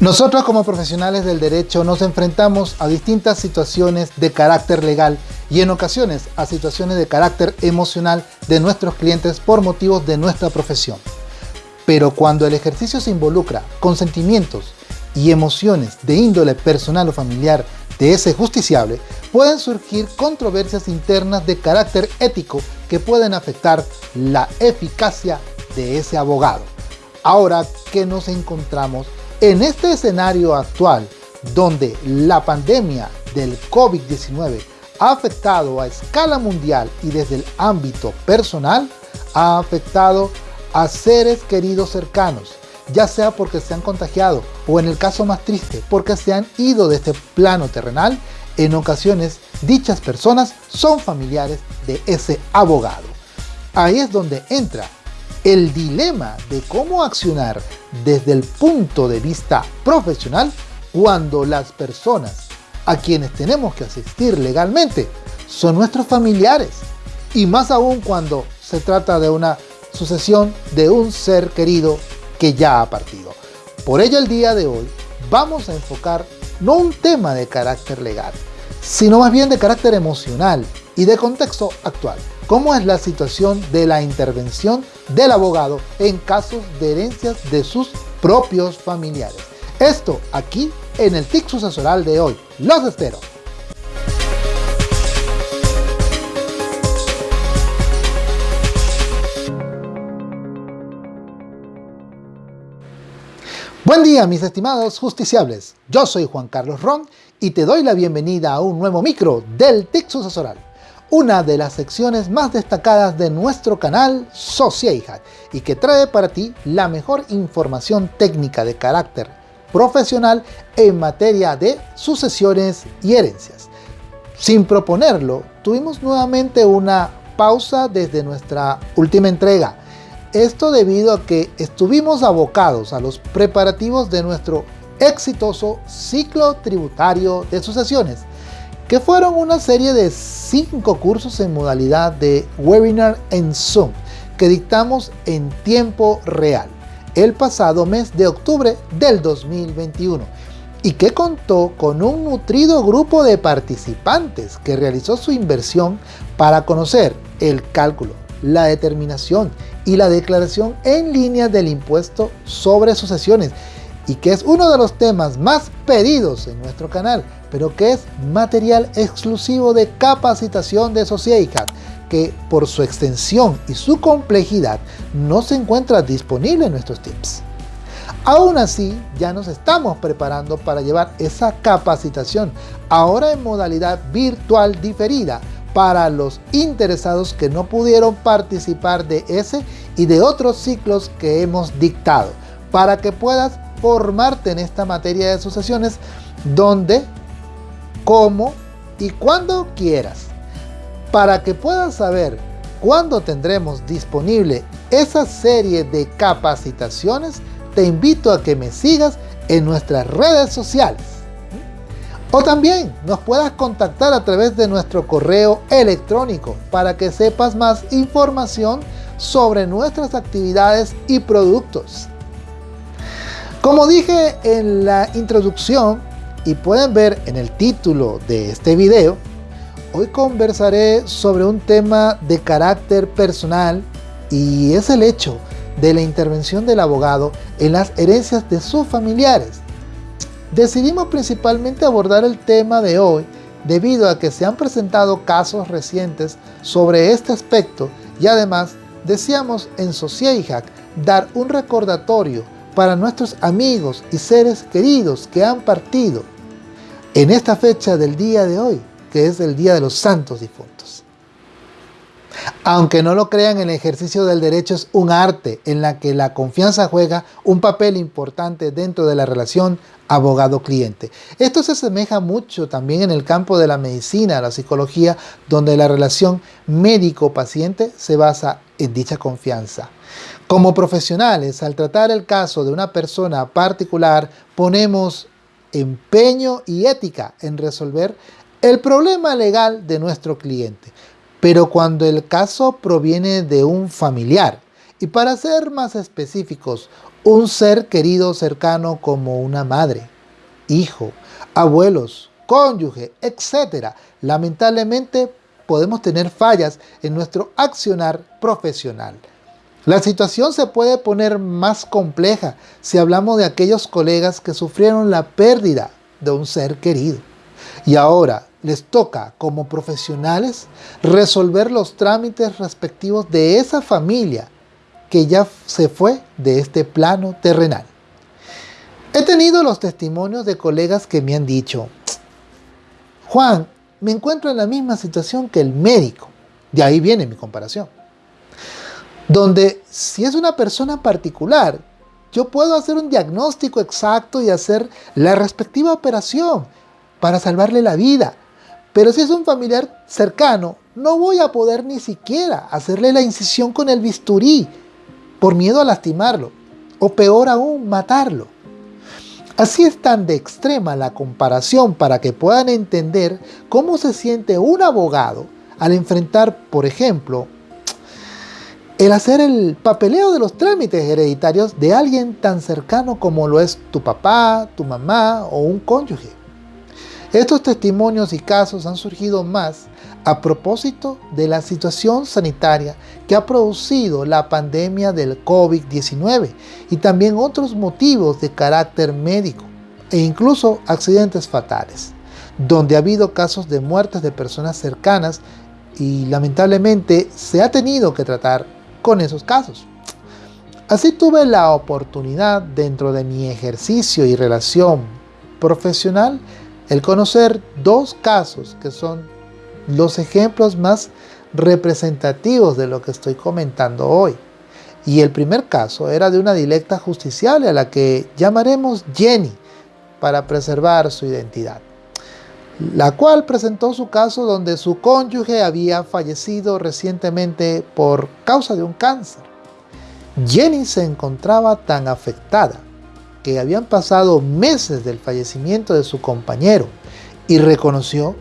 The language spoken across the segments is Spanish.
Nosotros como profesionales del derecho nos enfrentamos a distintas situaciones de carácter legal y en ocasiones a situaciones de carácter emocional de nuestros clientes por motivos de nuestra profesión. Pero cuando el ejercicio se involucra con sentimientos y emociones de índole personal o familiar de ese justiciable, pueden surgir controversias internas de carácter ético que pueden afectar la eficacia de ese abogado. Ahora que nos encontramos en este escenario actual, donde la pandemia del COVID-19 ha afectado a escala mundial y desde el ámbito personal, ha afectado a seres queridos cercanos, ya sea porque se han contagiado o en el caso más triste, porque se han ido de este plano terrenal, en ocasiones dichas personas son familiares de ese abogado. Ahí es donde entra el dilema de cómo accionar desde el punto de vista profesional cuando las personas a quienes tenemos que asistir legalmente son nuestros familiares y más aún cuando se trata de una sucesión de un ser querido que ya ha partido. Por ello el día de hoy vamos a enfocar no un tema de carácter legal, sino más bien de carácter emocional y de contexto actual cómo es la situación de la intervención del abogado en casos de herencias de sus propios familiares. Esto aquí en el TIC sucesoral de hoy. Los espero. Buen día mis estimados justiciables, yo soy Juan Carlos Ron y te doy la bienvenida a un nuevo micro del TIC sucesoral una de las secciones más destacadas de nuestro canal Sociedad y que trae para ti la mejor información técnica de carácter profesional en materia de sucesiones y herencias. Sin proponerlo, tuvimos nuevamente una pausa desde nuestra última entrega. Esto debido a que estuvimos abocados a los preparativos de nuestro exitoso ciclo tributario de sucesiones que fueron una serie de cinco cursos en modalidad de webinar en Zoom que dictamos en tiempo real el pasado mes de octubre del 2021 y que contó con un nutrido grupo de participantes que realizó su inversión para conocer el cálculo, la determinación y la declaración en línea del impuesto sobre sucesiones y que es uno de los temas más pedidos en nuestro canal pero que es material exclusivo de capacitación de Sociedad, que por su extensión y su complejidad no se encuentra disponible en nuestros tips. Aún así, ya nos estamos preparando para llevar esa capacitación, ahora en modalidad virtual diferida, para los interesados que no pudieron participar de ese y de otros ciclos que hemos dictado, para que puedas formarte en esta materia de sucesiones donde cómo y cuando quieras. Para que puedas saber cuándo tendremos disponible esa serie de capacitaciones, te invito a que me sigas en nuestras redes sociales. O también nos puedas contactar a través de nuestro correo electrónico para que sepas más información sobre nuestras actividades y productos. Como dije en la introducción, y pueden ver en el título de este video, hoy conversaré sobre un tema de carácter personal y es el hecho de la intervención del abogado en las herencias de sus familiares. Decidimos principalmente abordar el tema de hoy debido a que se han presentado casos recientes sobre este aspecto y además deseamos en Sociedad dar un recordatorio para nuestros amigos y seres queridos que han partido en esta fecha del día de hoy, que es el Día de los Santos Difuntos. Aunque no lo crean, el ejercicio del derecho es un arte en la que la confianza juega un papel importante dentro de la relación abogado-cliente. Esto se asemeja mucho también en el campo de la medicina, la psicología, donde la relación médico-paciente se basa en dicha confianza. Como profesionales, al tratar el caso de una persona particular, ponemos empeño y ética en resolver el problema legal de nuestro cliente. Pero cuando el caso proviene de un familiar, y para ser más específicos, un ser querido cercano como una madre, hijo, abuelos, cónyuge, etc. Lamentablemente podemos tener fallas en nuestro accionar profesional. La situación se puede poner más compleja si hablamos de aquellos colegas que sufrieron la pérdida de un ser querido. Y ahora les toca como profesionales resolver los trámites respectivos de esa familia que ya se fue de este plano terrenal. He tenido los testimonios de colegas que me han dicho, Juan, me encuentro en la misma situación que el médico. De ahí viene mi comparación. Donde si es una persona particular, yo puedo hacer un diagnóstico exacto y hacer la respectiva operación para salvarle la vida. Pero si es un familiar cercano, no voy a poder ni siquiera hacerle la incisión con el bisturí por miedo a lastimarlo o peor aún, matarlo. Así es tan de extrema la comparación para que puedan entender cómo se siente un abogado al enfrentar, por ejemplo, el hacer el papeleo de los trámites hereditarios de alguien tan cercano como lo es tu papá, tu mamá o un cónyuge. Estos testimonios y casos han surgido más a propósito de la situación sanitaria que ha producido la pandemia del COVID-19 y también otros motivos de carácter médico e incluso accidentes fatales, donde ha habido casos de muertes de personas cercanas y lamentablemente se ha tenido que tratar con esos casos. Así tuve la oportunidad dentro de mi ejercicio y relación profesional el conocer dos casos que son los ejemplos más representativos de lo que estoy comentando hoy. Y el primer caso era de una directa justiciable a la que llamaremos Jenny para preservar su identidad, la cual presentó su caso donde su cónyuge había fallecido recientemente por causa de un cáncer. Jenny se encontraba tan afectada que habían pasado meses del fallecimiento de su compañero y reconoció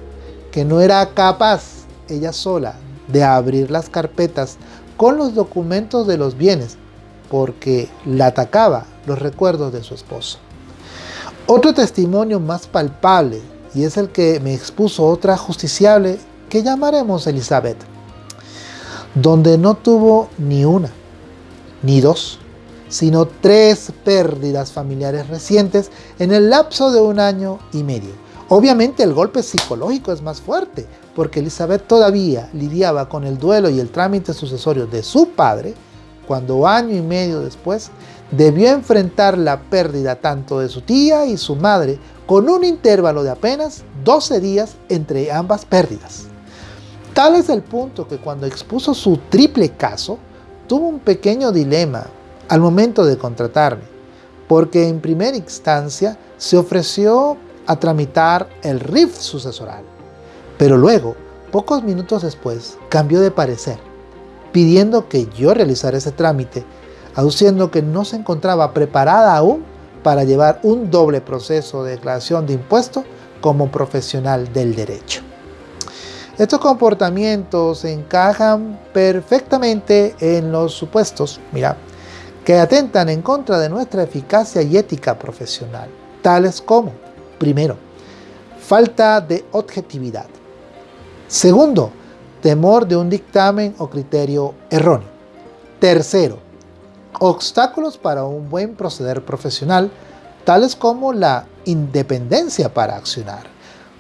que no era capaz ella sola de abrir las carpetas con los documentos de los bienes porque la atacaba los recuerdos de su esposo. Otro testimonio más palpable y es el que me expuso otra justiciable que llamaremos Elizabeth, donde no tuvo ni una, ni dos, sino tres pérdidas familiares recientes en el lapso de un año y medio. Obviamente el golpe psicológico es más fuerte, porque Elizabeth todavía lidiaba con el duelo y el trámite sucesorio de su padre, cuando año y medio después debió enfrentar la pérdida tanto de su tía y su madre con un intervalo de apenas 12 días entre ambas pérdidas. Tal es el punto que cuando expuso su triple caso, tuvo un pequeño dilema al momento de contratarme, porque en primera instancia se ofreció a tramitar el RIF sucesoral, pero luego, pocos minutos después, cambió de parecer, pidiendo que yo realizara ese trámite, aduciendo que no se encontraba preparada aún para llevar un doble proceso de declaración de impuestos como profesional del derecho. Estos comportamientos encajan perfectamente en los supuestos, mira, que atentan en contra de nuestra eficacia y ética profesional, tales como, primero, falta de objetividad. Segundo, temor de un dictamen o criterio erróneo. Tercero, obstáculos para un buen proceder profesional, tales como la independencia para accionar.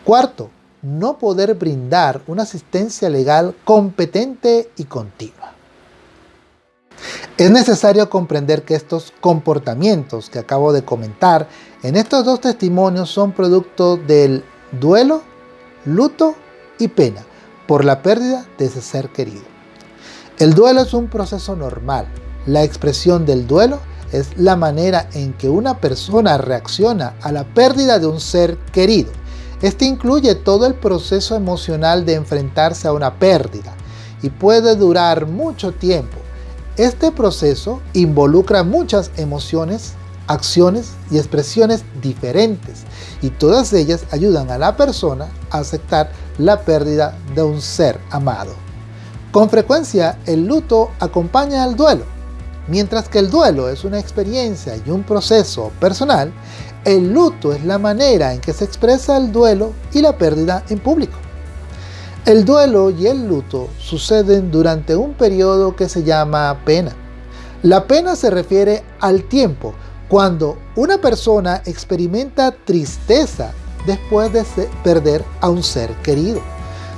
Cuarto, no poder brindar una asistencia legal competente y continua. Es necesario comprender que estos comportamientos que acabo de comentar en estos dos testimonios son producto del duelo, luto y pena por la pérdida de ese ser querido. El duelo es un proceso normal. La expresión del duelo es la manera en que una persona reacciona a la pérdida de un ser querido. Este incluye todo el proceso emocional de enfrentarse a una pérdida y puede durar mucho tiempo este proceso involucra muchas emociones, acciones y expresiones diferentes y todas ellas ayudan a la persona a aceptar la pérdida de un ser amado. Con frecuencia el luto acompaña al duelo. Mientras que el duelo es una experiencia y un proceso personal, el luto es la manera en que se expresa el duelo y la pérdida en público. El duelo y el luto suceden durante un periodo que se llama pena. La pena se refiere al tiempo cuando una persona experimenta tristeza después de perder a un ser querido.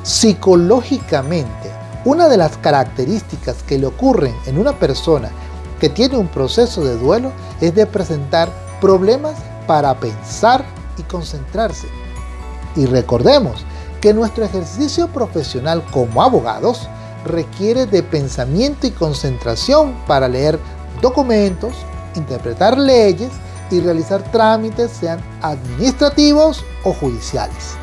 Psicológicamente, una de las características que le ocurren en una persona que tiene un proceso de duelo es de presentar problemas para pensar y concentrarse. Y recordemos que nuestro ejercicio profesional como abogados requiere de pensamiento y concentración para leer documentos, interpretar leyes y realizar trámites sean administrativos o judiciales.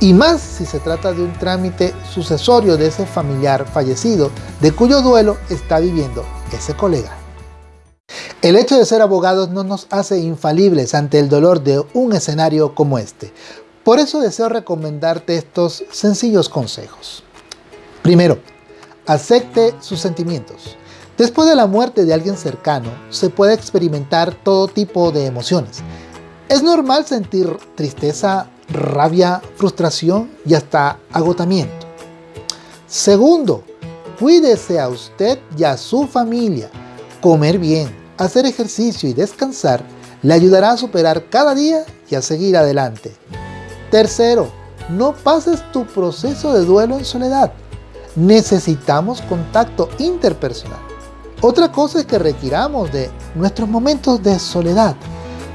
Y más si se trata de un trámite sucesorio de ese familiar fallecido de cuyo duelo está viviendo ese colega. El hecho de ser abogados no nos hace infalibles ante el dolor de un escenario como este. Por eso deseo recomendarte estos sencillos consejos. Primero, acepte sus sentimientos. Después de la muerte de alguien cercano, se puede experimentar todo tipo de emociones. Es normal sentir tristeza, rabia, frustración y hasta agotamiento. Segundo, cuídese a usted y a su familia. Comer bien, hacer ejercicio y descansar le ayudará a superar cada día y a seguir adelante. Tercero, no pases tu proceso de duelo en soledad. Necesitamos contacto interpersonal. Otra cosa es que requiramos de nuestros momentos de soledad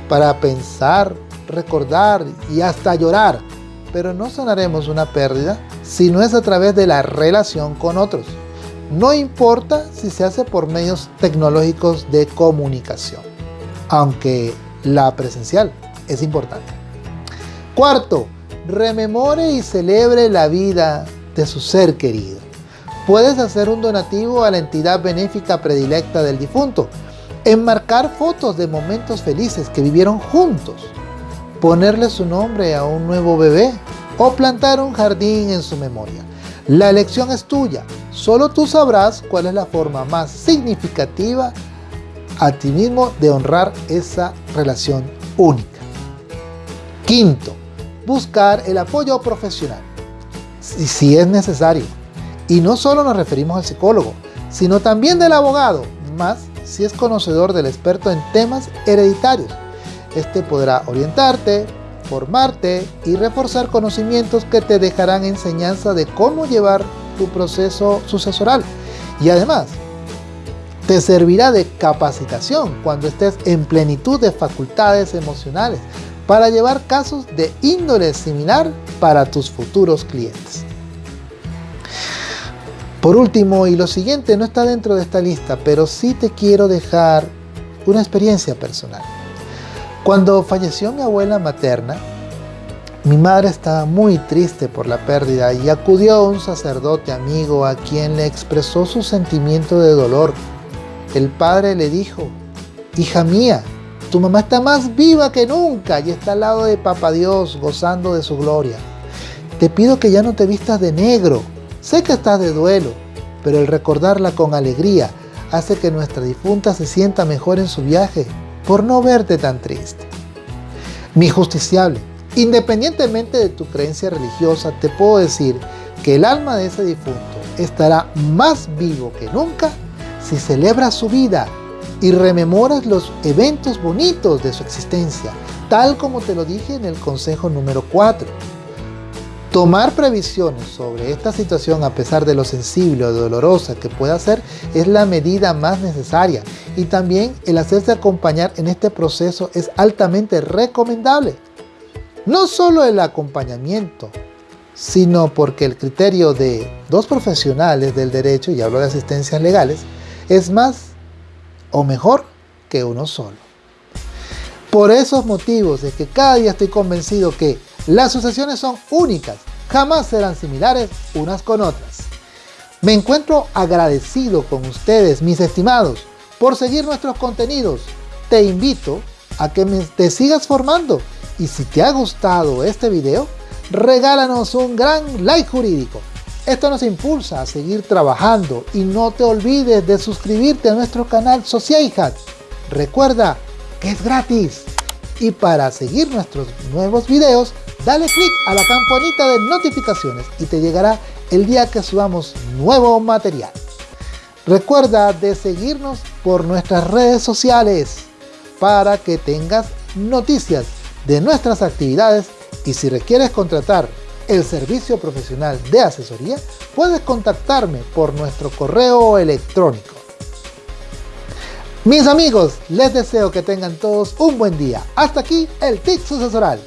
para pensar, recordar y hasta llorar, pero no sanaremos una pérdida si no es a través de la relación con otros. No importa si se hace por medios tecnológicos de comunicación, aunque la presencial es importante. Cuarto, rememore y celebre la vida de su ser querido. Puedes hacer un donativo a la entidad benéfica predilecta del difunto, enmarcar fotos de momentos felices que vivieron juntos, ponerle su nombre a un nuevo bebé o plantar un jardín en su memoria. La elección es tuya, solo tú sabrás cuál es la forma más significativa a ti mismo de honrar esa relación única. Quinto, buscar el apoyo profesional, si, es necesario. Y no solo nos referimos al psicólogo, sino también del abogado, más si es conocedor del experto en temas hereditarios. Este podrá orientarte, formarte y reforzar conocimientos que te dejarán enseñanza de cómo llevar tu proceso sucesoral. Y además, te servirá de capacitación cuando estés en plenitud de facultades emocionales para llevar casos de índole similar para tus futuros clientes. Por último, y lo siguiente no está dentro de esta lista, pero sí te quiero dejar una experiencia personal. Cuando falleció mi abuela materna, mi madre estaba muy triste por la pérdida y acudió a un sacerdote amigo a quien le expresó su sentimiento de dolor. El padre le dijo, hija mía, tu mamá está más viva que nunca y está al lado de Papa Dios gozando de su gloria. Te pido que ya no te vistas de negro. Sé que estás de duelo, pero el recordarla con alegría hace que nuestra difunta se sienta mejor en su viaje por no verte tan triste. Mi justiciable, independientemente de tu creencia religiosa, te puedo decir que el alma de ese difunto estará más vivo que nunca si celebras su vida y rememoras los eventos bonitos de su existencia, tal como te lo dije en el consejo número 4. Tomar previsiones sobre esta situación a pesar de lo sensible o dolorosa que pueda ser es la medida más necesaria y también el hacerse acompañar en este proceso es altamente recomendable. No solo el acompañamiento, sino porque el criterio de dos profesionales del derecho, y hablo de asistencias legales, es más o mejor que uno solo. Por esos motivos es que cada día estoy convencido que las sucesiones son únicas, jamás serán similares unas con otras. Me encuentro agradecido con ustedes, mis estimados, por seguir nuestros contenidos. Te invito a que te sigas formando y si te ha gustado este video, regálanos un gran like jurídico. Esto nos impulsa a seguir trabajando y no te olvides de suscribirte a nuestro canal Hat. Recuerda que es gratis. Y para seguir nuestros nuevos videos, dale click a la campanita de notificaciones y te llegará el día que subamos nuevo material. Recuerda de seguirnos por nuestras redes sociales para que tengas noticias de nuestras actividades y si requieres contratar el servicio profesional de asesoría, puedes contactarme por nuestro correo electrónico. Mis amigos, les deseo que tengan todos un buen día. Hasta aquí el TIC sucesoral.